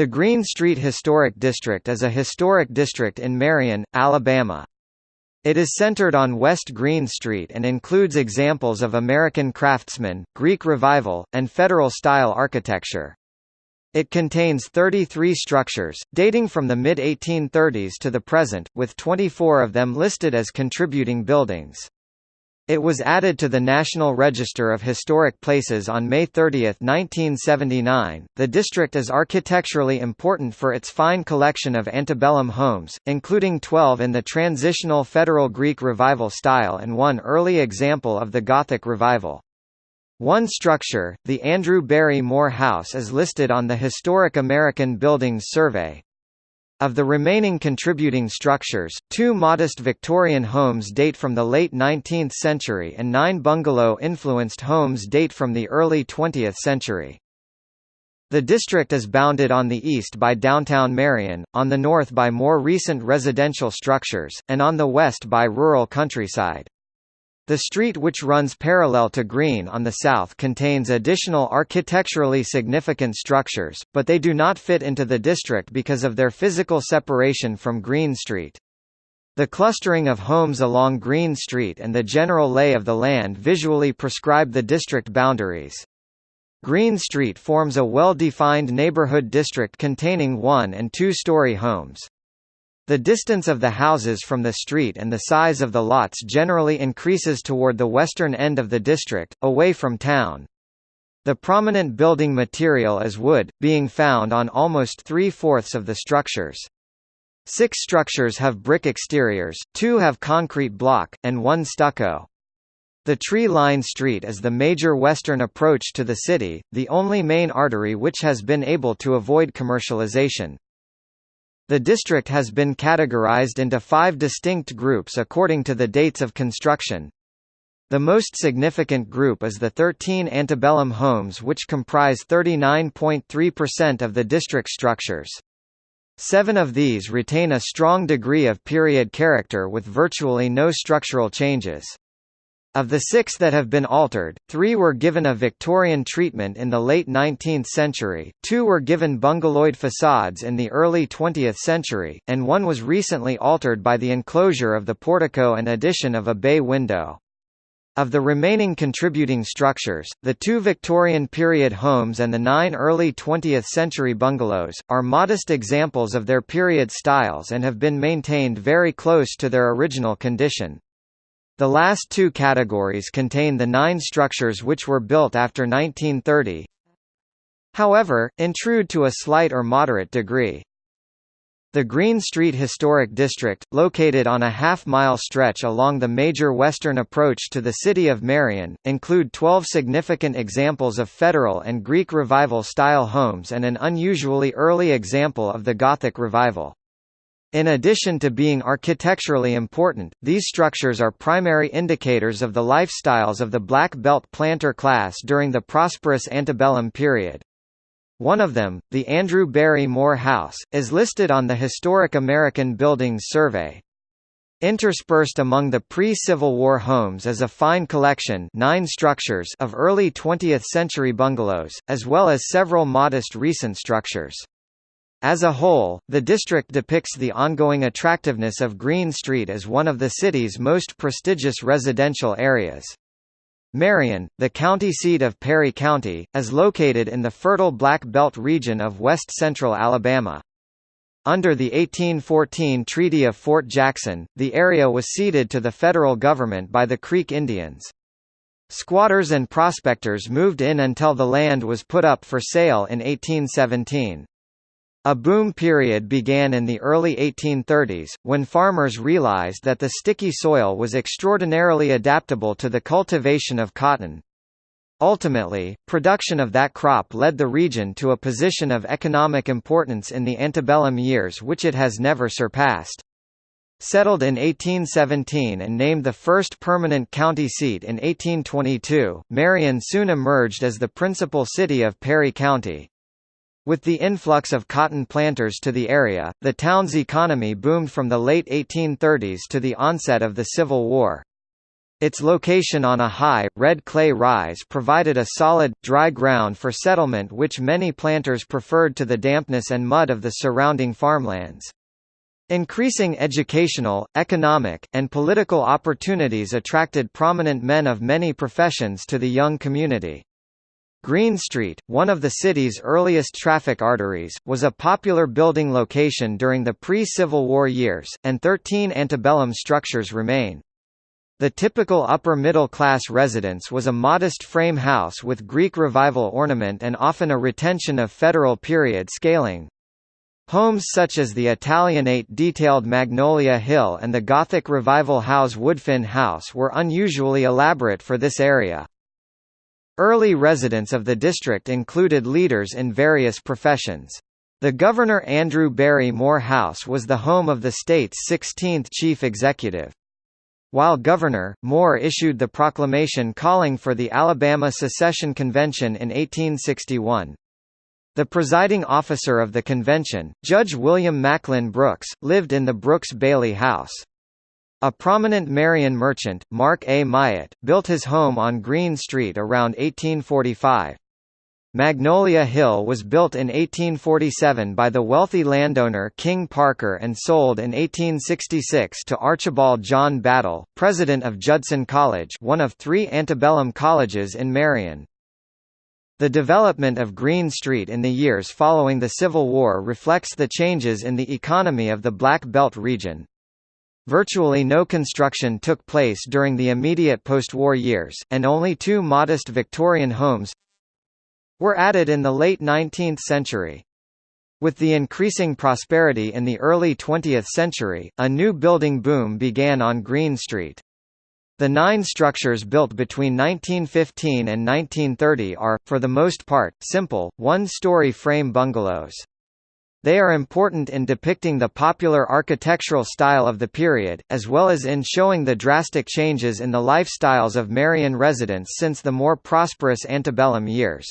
The Green Street Historic District is a historic district in Marion, Alabama. It is centered on West Green Street and includes examples of American craftsman, Greek Revival, and Federal-style architecture. It contains 33 structures, dating from the mid-1830s to the present, with 24 of them listed as contributing buildings. It was added to the National Register of Historic Places on May 30, 1979. The district is architecturally important for its fine collection of antebellum homes, including 12 in the transitional Federal Greek Revival style and one early example of the Gothic Revival. One structure, the Andrew Barry Moore House is listed on the Historic American Buildings Survey. Of the remaining contributing structures, two modest Victorian homes date from the late 19th century and nine bungalow-influenced homes date from the early 20th century. The district is bounded on the east by downtown Marion, on the north by more recent residential structures, and on the west by rural countryside. The street which runs parallel to Green on the south contains additional architecturally significant structures, but they do not fit into the district because of their physical separation from Green Street. The clustering of homes along Green Street and the general lay of the land visually prescribe the district boundaries. Green Street forms a well-defined neighborhood district containing one- and two-story homes. The distance of the houses from the street and the size of the lots generally increases toward the western end of the district, away from town. The prominent building material is wood, being found on almost three-fourths of the structures. Six structures have brick exteriors, two have concrete block, and one stucco. The tree-lined street is the major western approach to the city, the only main artery which has been able to avoid commercialization. The district has been categorized into five distinct groups according to the dates of construction. The most significant group is the 13 antebellum homes which comprise 39.3% of the district structures. Seven of these retain a strong degree of period character with virtually no structural changes. Of the six that have been altered, three were given a Victorian treatment in the late 19th century, two were given bungaloid facades in the early 20th century, and one was recently altered by the enclosure of the portico and addition of a bay window. Of the remaining contributing structures, the two Victorian period homes and the nine early 20th century bungalows, are modest examples of their period styles and have been maintained very close to their original condition. The last two categories contain the nine structures which were built after 1930. However, intrude to a slight or moderate degree. The Green Street Historic District, located on a half-mile stretch along the major western approach to the city of Marion, include 12 significant examples of Federal and Greek Revival-style homes and an unusually early example of the Gothic Revival. In addition to being architecturally important, these structures are primary indicators of the lifestyles of the Black Belt planter class during the prosperous antebellum period. One of them, the Andrew Barry Moore House, is listed on the Historic American Buildings Survey. Interspersed among the pre-Civil War homes is a fine collection nine structures of early 20th-century bungalows, as well as several modest recent structures. As a whole, the district depicts the ongoing attractiveness of Green Street as one of the city's most prestigious residential areas. Marion, the county seat of Perry County, is located in the fertile Black Belt region of west-central Alabama. Under the 1814 Treaty of Fort Jackson, the area was ceded to the federal government by the Creek Indians. Squatters and prospectors moved in until the land was put up for sale in 1817. A boom period began in the early 1830s, when farmers realized that the sticky soil was extraordinarily adaptable to the cultivation of cotton. Ultimately, production of that crop led the region to a position of economic importance in the antebellum years which it has never surpassed. Settled in 1817 and named the first permanent county seat in 1822, Marion soon emerged as the principal city of Perry County. With the influx of cotton planters to the area, the town's economy boomed from the late 1830s to the onset of the Civil War. Its location on a high, red clay rise provided a solid, dry ground for settlement which many planters preferred to the dampness and mud of the surrounding farmlands. Increasing educational, economic, and political opportunities attracted prominent men of many professions to the young community. Green Street, one of the city's earliest traffic arteries, was a popular building location during the pre-Civil War years, and 13 antebellum structures remain. The typical upper-middle-class residence was a modest frame house with Greek Revival ornament and often a retention of Federal period scaling. Homes such as the Italianate detailed Magnolia Hill and the Gothic Revival House Woodfin House were unusually elaborate for this area. Early residents of the district included leaders in various professions. The Governor Andrew Barry Moore House was the home of the state's 16th chief executive. While governor, Moore issued the proclamation calling for the Alabama Secession Convention in 1861. The presiding officer of the convention, Judge William Macklin Brooks, lived in the Brooks Bailey House. A prominent Marion merchant, Mark A. Myatt, built his home on Green Street around 1845. Magnolia Hill was built in 1847 by the wealthy landowner King Parker and sold in 1866 to Archibald John Battle, president of Judson College one of three antebellum colleges in Marion. The development of Green Street in the years following the Civil War reflects the changes in the economy of the Black Belt region. Virtually no construction took place during the immediate post-war years, and only two modest Victorian homes were added in the late 19th century. With the increasing prosperity in the early 20th century, a new building boom began on Green Street. The nine structures built between 1915 and 1930 are, for the most part, simple, one-story frame bungalows. They are important in depicting the popular architectural style of the period, as well as in showing the drastic changes in the lifestyles of Marion residents since the more prosperous antebellum years.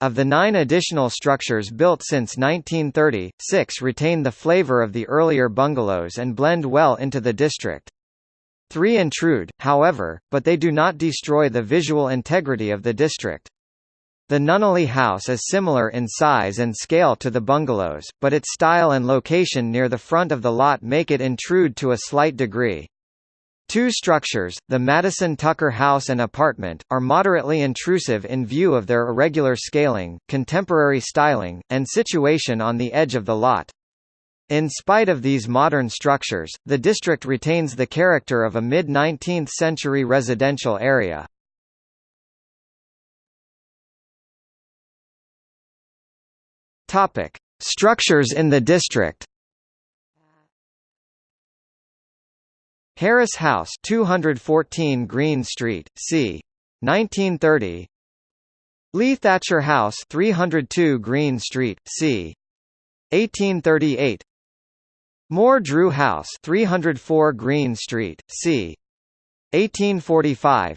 Of the nine additional structures built since 1930, six retain the flavor of the earlier bungalows and blend well into the district. Three intrude, however, but they do not destroy the visual integrity of the district. The Nunneley House is similar in size and scale to the bungalows, but its style and location near the front of the lot make it intrude to a slight degree. Two structures, the Madison Tucker House and apartment, are moderately intrusive in view of their irregular scaling, contemporary styling, and situation on the edge of the lot. In spite of these modern structures, the district retains the character of a mid-19th century residential area. Topic: Structures in the district. Harris House, 214 Green Street, c. 1930. Lee Thatcher House, 302 Green Street, c. 1838. Moore Drew House 304 Green Street, c. 1845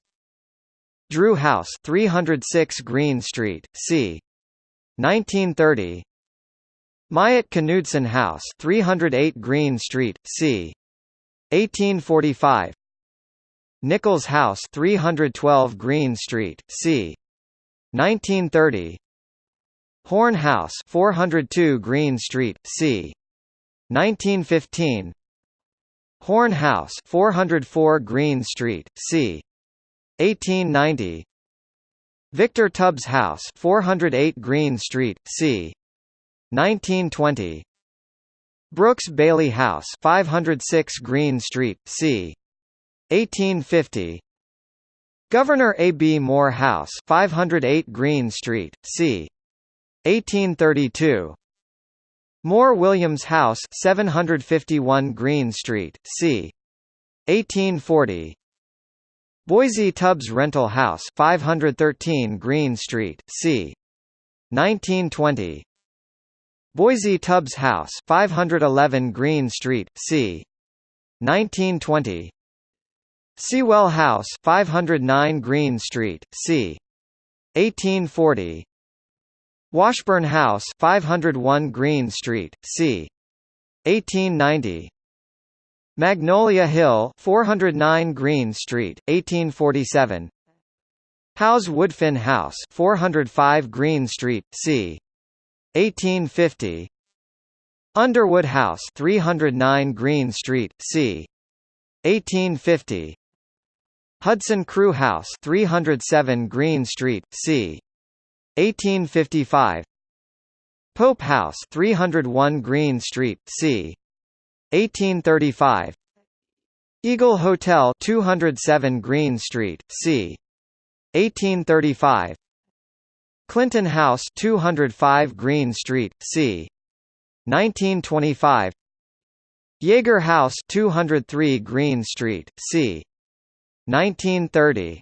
Drew House 306 Green Street, c. 1930 Myatt Knudsen House 308 Green Street, c. 1845 Nichols House 312 Green Street, c. 1930 Horn House 402 Green Street, c. 1915 Horn House 404 Green Street, c. 1890 Victor Tubbs House 408 Green Street, c. 1920 Brooks Bailey House 506 Green Street, c. 1850 Governor A. B. Moore House 508 Green Street, c. 1832 Moore Williams House 751 Green Street, c. 1840 Boise Tubbs Rental House 513 Green Street, c. 1920 Boise Tubbs House 511 Green Street, c. 1920 Sewell House 509 Green Street, c. 1840 Washburn House 501 Green Street, c. 1890 Magnolia Hill 409 Green Street, 1847 Howes Woodfin House 405 Green Street, c. 1850 Underwood House 309 Green Street, c. 1850 Hudson Crew House 307 Green Street, c. 1855 Pope House 301 Green Street, c. 1835 Eagle Hotel 207 Green Street, c. 1835 Clinton House 205 Green Street, c. 1925 Jaeger House 203 Green Street, c. 1930